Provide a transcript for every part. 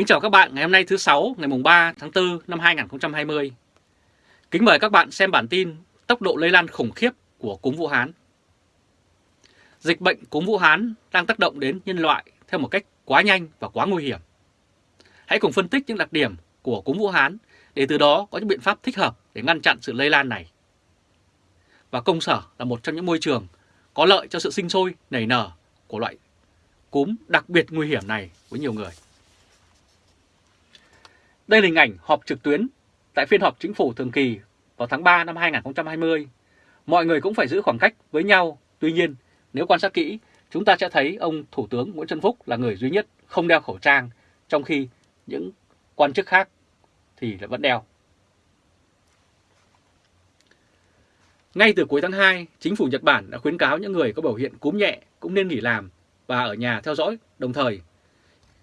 Kính chào các bạn ngày hôm nay thứ sáu ngày mùng 3 tháng 4 năm 2020. Kính mời các bạn xem bản tin tốc độ lây lan khủng khiếp của cúm Vũ Hán. Dịch bệnh cúm Vũ Hán đang tác động đến nhân loại theo một cách quá nhanh và quá nguy hiểm. Hãy cùng phân tích những đặc điểm của cúm Vũ Hán để từ đó có những biện pháp thích hợp để ngăn chặn sự lây lan này. Và công sở là một trong những môi trường có lợi cho sự sinh sôi, nảy nở của loại cúm đặc biệt nguy hiểm này với nhiều người. Đây là hình ảnh họp trực tuyến tại phiên họp chính phủ thường kỳ vào tháng 3 năm 2020. Mọi người cũng phải giữ khoảng cách với nhau. Tuy nhiên, nếu quan sát kỹ, chúng ta sẽ thấy ông Thủ tướng Nguyễn Xuân Phúc là người duy nhất không đeo khẩu trang, trong khi những quan chức khác thì lại vẫn đeo. Ngay từ cuối tháng 2, chính phủ Nhật Bản đã khuyến cáo những người có biểu hiện cúm nhẹ cũng nên nghỉ làm và ở nhà theo dõi, đồng thời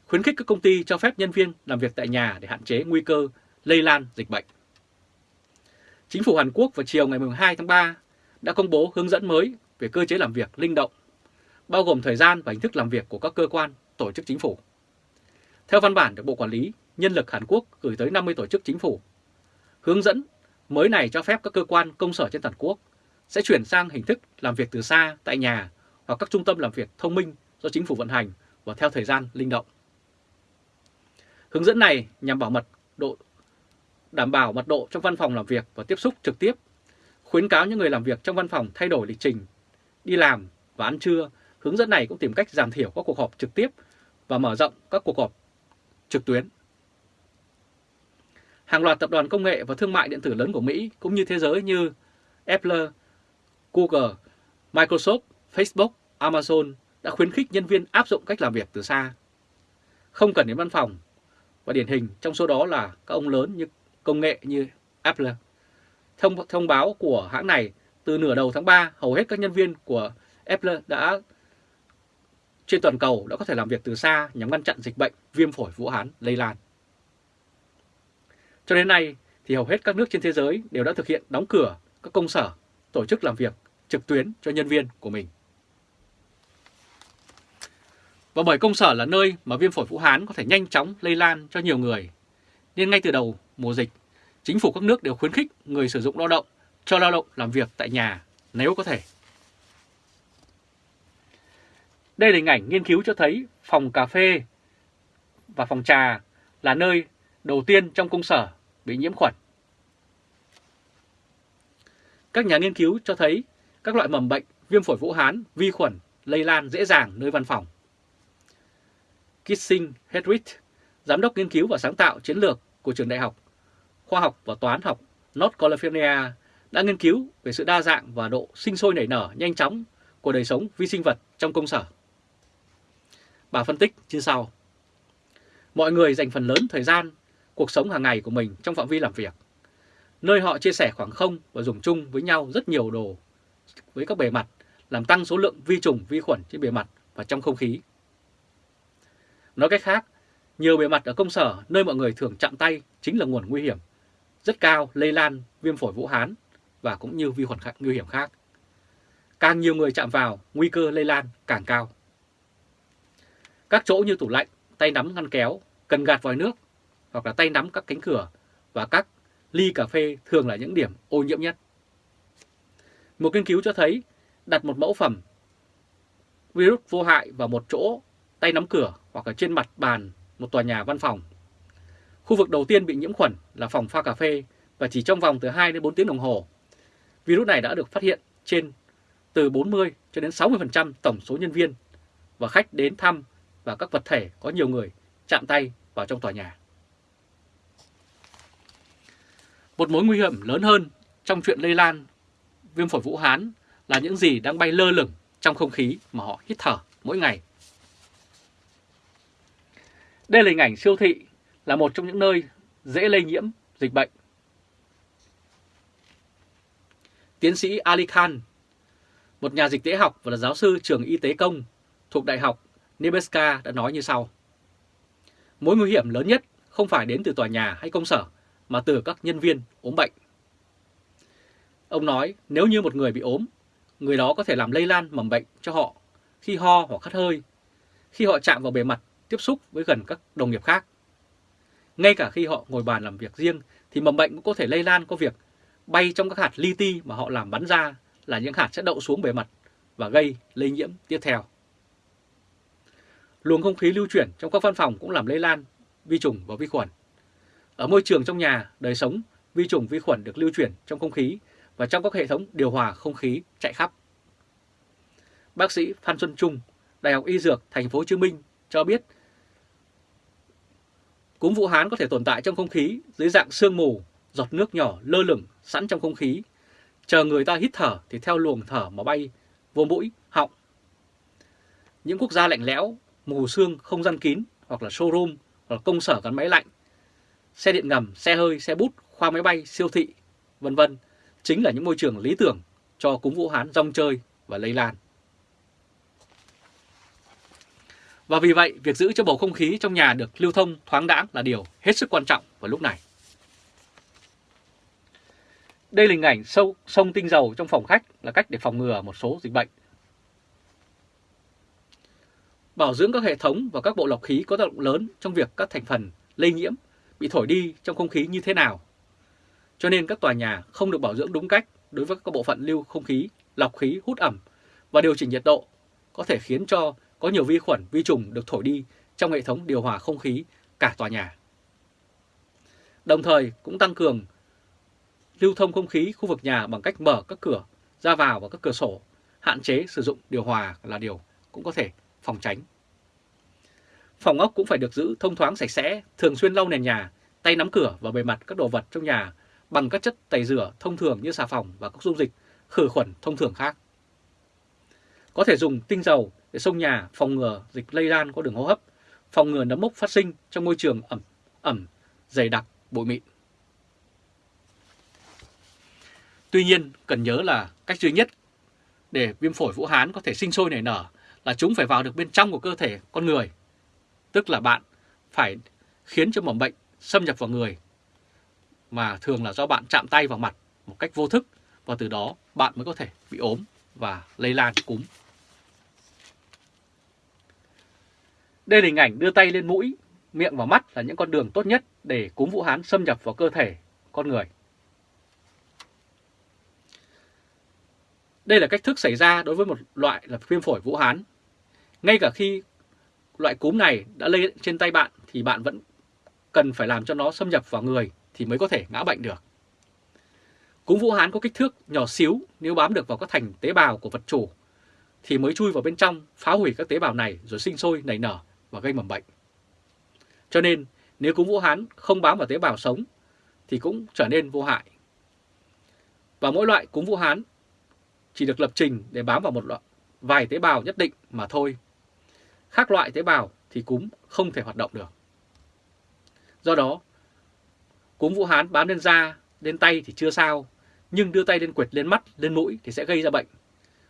khuyến khích các công ty cho phép nhân viên làm việc tại nhà để hạn chế nguy cơ lây lan dịch bệnh. Chính phủ Hàn Quốc vào chiều ngày 12 tháng 3 đã công bố hướng dẫn mới về cơ chế làm việc linh động, bao gồm thời gian và hình thức làm việc của các cơ quan, tổ chức chính phủ. Theo văn bản được Bộ Quản lý Nhân lực Hàn Quốc gửi tới 50 tổ chức chính phủ, hướng dẫn mới này cho phép các cơ quan công sở trên toàn quốc sẽ chuyển sang hình thức làm việc từ xa tại nhà hoặc các trung tâm làm việc thông minh do chính phủ vận hành và theo thời gian linh động. Hướng dẫn này nhằm bảo mật độ đảm bảo mật độ trong văn phòng làm việc và tiếp xúc trực tiếp, khuyến cáo những người làm việc trong văn phòng thay đổi lịch trình, đi làm và ăn trưa. Hướng dẫn này cũng tìm cách giảm thiểu các cuộc họp trực tiếp và mở rộng các cuộc họp trực tuyến. Hàng loạt tập đoàn công nghệ và thương mại điện tử lớn của Mỹ cũng như thế giới như Apple, Google, Microsoft, Facebook, Amazon đã khuyến khích nhân viên áp dụng cách làm việc từ xa. Không cần đến văn phòng và điển hình trong số đó là các ông lớn như công nghệ như Apple. Thông, thông báo của hãng này, từ nửa đầu tháng 3, hầu hết các nhân viên của Apple đã trên toàn cầu đã có thể làm việc từ xa nhằm ngăn chặn dịch bệnh viêm phổi Vũ Hán lây lan. Cho đến nay thì hầu hết các nước trên thế giới đều đã thực hiện đóng cửa các công sở, tổ chức làm việc trực tuyến cho nhân viên của mình. Và bởi công sở là nơi mà viêm phổi Vũ Hán có thể nhanh chóng lây lan cho nhiều người, nên ngay từ đầu mùa dịch, chính phủ các nước đều khuyến khích người sử dụng lao động cho lao động làm việc tại nhà nếu có thể. Đây là hình ảnh nghiên cứu cho thấy phòng cà phê và phòng trà là nơi đầu tiên trong công sở bị nhiễm khuẩn. Các nhà nghiên cứu cho thấy các loại mầm bệnh viêm phổi Vũ Hán, vi khuẩn lây lan dễ dàng nơi văn phòng. Kissing Hedwig, giám đốc nghiên cứu và sáng tạo chiến lược của trường đại học khoa học và toán học North California đã nghiên cứu về sự đa dạng và độ sinh sôi nảy nở nhanh chóng của đời sống vi sinh vật trong công sở. Bà phân tích như sau. Mọi người dành phần lớn thời gian, cuộc sống hàng ngày của mình trong phạm vi làm việc, nơi họ chia sẻ khoảng không và dùng chung với nhau rất nhiều đồ với các bề mặt, làm tăng số lượng vi trùng, vi khuẩn trên bề mặt và trong không khí. Nói cách khác, nhiều bề mặt ở công sở nơi mọi người thường chạm tay chính là nguồn nguy hiểm rất cao lây lan viêm phổi Vũ Hán và cũng như vi khuẩn khác, nguy hiểm khác. Càng nhiều người chạm vào, nguy cơ lây lan càng cao. Các chỗ như tủ lạnh, tay nắm ngăn kéo, cần gạt vòi nước hoặc là tay nắm các cánh cửa và các ly cà phê thường là những điểm ô nhiễm nhất. Một nghiên cứu cho thấy đặt một mẫu phẩm virus vô hại vào một chỗ tay nắm cửa hoặc ở trên mặt bàn một tòa nhà văn phòng. Khu vực đầu tiên bị nhiễm khuẩn là phòng pha cà phê và chỉ trong vòng từ 2 đến 4 tiếng đồng hồ. Virus này đã được phát hiện trên từ 40 cho đến 60% tổng số nhân viên và khách đến thăm và các vật thể có nhiều người chạm tay vào trong tòa nhà. Một mối nguy hiểm lớn hơn trong chuyện lây lan viêm phổi Vũ Hán là những gì đang bay lơ lửng trong không khí mà họ hít thở mỗi ngày. Đây là hình ảnh siêu thị là một trong những nơi dễ lây nhiễm dịch bệnh. Tiến sĩ Ali Khan, một nhà dịch tễ học và là giáo sư trường y tế công thuộc Đại học Nebraska đã nói như sau. Mối nguy hiểm lớn nhất không phải đến từ tòa nhà hay công sở mà từ các nhân viên ốm bệnh. Ông nói nếu như một người bị ốm, người đó có thể làm lây lan mầm bệnh cho họ khi ho hoặc khát hơi, khi họ chạm vào bề mặt tiếp xúc với gần các đồng nghiệp khác. Ngay cả khi họ ngồi bàn làm việc riêng thì mầm bệnh cũng có thể lây lan qua việc bay trong các hạt li ti mà họ làm bắn ra là những hạt sẽ đậu xuống bề mặt và gây lây nhiễm tiếp theo. Luồng không khí lưu chuyển trong các văn phòng cũng làm lây lan vi trùng và vi khuẩn. Ở môi trường trong nhà, đời sống, vi trùng vi khuẩn được lưu chuyển trong không khí và trong các hệ thống điều hòa không khí chạy khắp. Bác sĩ Phan Xuân Trung, Đại học Y Dược Thành phố Hồ Chí Minh cho biết cúm Vũ Hán có thể tồn tại trong không khí dưới dạng sương mù, giọt nước nhỏ lơ lửng sẵn trong không khí. Chờ người ta hít thở thì theo luồng thở mà bay vô mũi, họng. Những quốc gia lạnh lẽo, mù sương, không gian kín hoặc là showroom hoặc là công sở gắn máy lạnh, xe điện ngầm, xe hơi, xe bút, khoa máy bay, siêu thị, vân vân chính là những môi trường lý tưởng cho cúm Vũ Hán rong chơi và lây lan. Và vì vậy, việc giữ cho bầu không khí trong nhà được lưu thông thoáng đãng là điều hết sức quan trọng vào lúc này. Đây là hình ảnh sâu, sông tinh dầu trong phòng khách là cách để phòng ngừa một số dịch bệnh. Bảo dưỡng các hệ thống và các bộ lọc khí có tác động lớn trong việc các thành phần lây nhiễm bị thổi đi trong không khí như thế nào. Cho nên các tòa nhà không được bảo dưỡng đúng cách đối với các bộ phận lưu không khí, lọc khí, hút ẩm và điều chỉnh nhiệt độ có thể khiến cho có nhiều vi khuẩn, vi trùng được thổi đi trong hệ thống điều hòa không khí cả tòa nhà. Đồng thời cũng tăng cường lưu thông không khí khu vực nhà bằng cách mở các cửa ra vào và các cửa sổ, hạn chế sử dụng điều hòa là điều cũng có thể phòng tránh. Phòng ốc cũng phải được giữ thông thoáng sạch sẽ, thường xuyên lau nền nhà, tay nắm cửa và bề mặt các đồ vật trong nhà bằng các chất tẩy rửa thông thường như xà phòng và các dung dịch khử khuẩn thông thường khác. Có thể dùng tinh dầu để sông nhà phòng ngừa dịch lây lan qua đường hô hấp, phòng ngừa nấm mốc phát sinh trong môi trường ẩm, ẩm, dày đặc, bụi mịn. Tuy nhiên, cần nhớ là cách duy nhất để viêm phổi Vũ Hán có thể sinh sôi nảy nở là chúng phải vào được bên trong của cơ thể con người. Tức là bạn phải khiến cho mầm bệnh xâm nhập vào người mà thường là do bạn chạm tay vào mặt một cách vô thức và từ đó bạn mới có thể bị ốm và lây lan cúm. Đây là hình ảnh đưa tay lên mũi, miệng và mắt là những con đường tốt nhất để cúm Vũ Hán xâm nhập vào cơ thể con người. Đây là cách thức xảy ra đối với một loại là viêm phổi Vũ Hán. Ngay cả khi loại cúm này đã lây trên tay bạn thì bạn vẫn cần phải làm cho nó xâm nhập vào người thì mới có thể ngã bệnh được. Cúm Vũ Hán có kích thước nhỏ xíu nếu bám được vào các thành tế bào của vật chủ thì mới chui vào bên trong phá hủy các tế bào này rồi sinh sôi nảy nở và gây mầm bệnh. Cho nên nếu cúm Vũ Hán không bám vào tế bào sống thì cũng trở nên vô hại. Và mỗi loại cúm Vũ Hán chỉ được lập trình để bám vào một loại vài tế bào nhất định mà thôi. Khác loại tế bào thì cúm không thể hoạt động được. Do đó, cúm Vũ Hán bám lên da, lên tay thì chưa sao, nhưng đưa tay lên quệt lên mắt, lên mũi thì sẽ gây ra bệnh.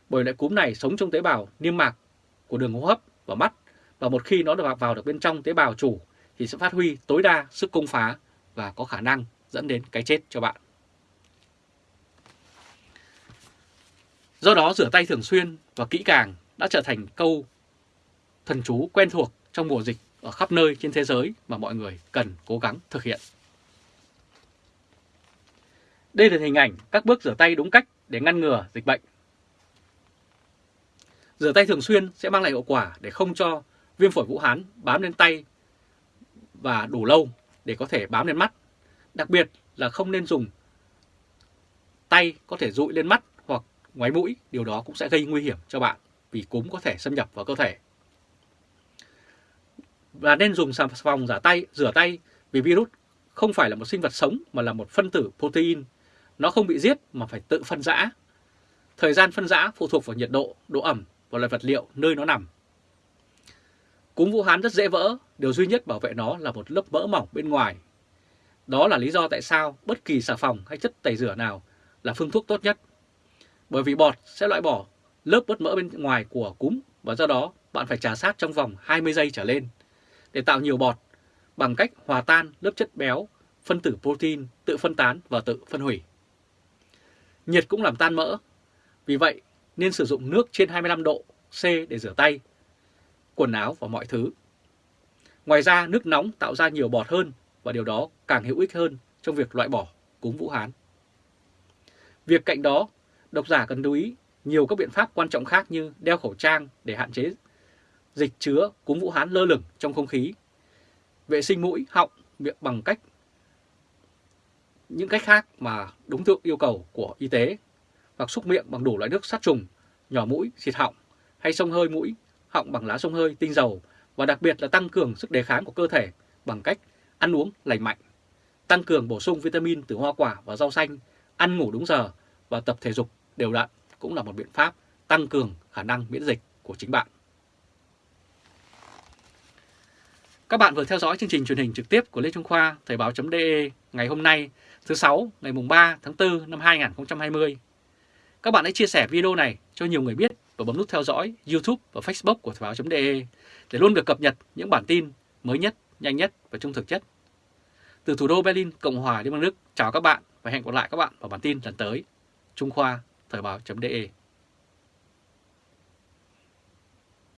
Bởi loại cúm này sống trong tế bào niêm mạc của đường hô hấp và mắt và một khi nó được vào được bên trong tế bào chủ, thì sẽ phát huy tối đa sức công phá và có khả năng dẫn đến cái chết cho bạn. Do đó, rửa tay thường xuyên và kỹ càng đã trở thành câu thần chú quen thuộc trong mùa dịch ở khắp nơi trên thế giới mà mọi người cần cố gắng thực hiện. Đây là hình ảnh các bước rửa tay đúng cách để ngăn ngừa dịch bệnh. Rửa tay thường xuyên sẽ mang lại hiệu quả để không cho viêm phổi Vũ Hán bám lên tay và đủ lâu để có thể bám lên mắt. Đặc biệt là không nên dùng tay có thể dụi lên mắt hoặc ngoáy mũi, điều đó cũng sẽ gây nguy hiểm cho bạn vì cúm có thể xâm nhập vào cơ thể. Và nên dùng xà phòng giả tay, rửa tay vì virus không phải là một sinh vật sống mà là một phân tử protein. Nó không bị giết mà phải tự phân rã. Thời gian phân rã phụ thuộc vào nhiệt độ, độ ẩm và loại vật liệu nơi nó nằm. Cúm Vũ Hán rất dễ vỡ, điều duy nhất bảo vệ nó là một lớp mỡ mỏng bên ngoài. Đó là lý do tại sao bất kỳ xà phòng hay chất tẩy rửa nào là phương thuốc tốt nhất. Bởi vì bọt sẽ loại bỏ lớp bớt mỡ bên ngoài của cúm và do đó bạn phải trà sát trong vòng 20 giây trở lên để tạo nhiều bọt bằng cách hòa tan lớp chất béo, phân tử protein tự phân tán và tự phân hủy. Nhiệt cũng làm tan mỡ, vì vậy nên sử dụng nước trên 25 độ C để rửa tay quần áo và mọi thứ. Ngoài ra nước nóng tạo ra nhiều bọt hơn và điều đó càng hữu ích hơn trong việc loại bỏ cúm Vũ Hán. Việc cạnh đó, độc giả cần lưu ý nhiều các biện pháp quan trọng khác như đeo khẩu trang để hạn chế dịch chứa cúm Vũ Hán lơ lửng trong không khí, vệ sinh mũi, họng, miệng bằng cách những cách khác mà đúng theo yêu cầu của y tế hoặc xúc miệng bằng đủ loại nước sát trùng, nhỏ mũi, xịt họng hay sông hơi mũi, họng bằng lá sông hơi tinh dầu và đặc biệt là tăng cường sức đề kháng của cơ thể bằng cách ăn uống lành mạnh, tăng cường bổ sung vitamin từ hoa quả và rau xanh, ăn ngủ đúng giờ và tập thể dục đều đặn cũng là một biện pháp tăng cường khả năng miễn dịch của chính bạn. Các bạn vừa theo dõi chương trình truyền hình trực tiếp của Lê Trung Khoa Thời báo.de ngày hôm nay thứ sáu ngày mùng 3 tháng 4 năm 2020. Các bạn hãy chia sẻ video này cho nhiều người biết và bấm nút theo dõi YouTube và Facebook của Thời báo.de để luôn được cập nhật những bản tin mới nhất, nhanh nhất và trung thực nhất. Từ thủ đô Berlin, Cộng hòa Liên bang Đức, chào các bạn và hẹn gặp lại các bạn vào bản tin lần tới. Trung Khoa, Thời báo.de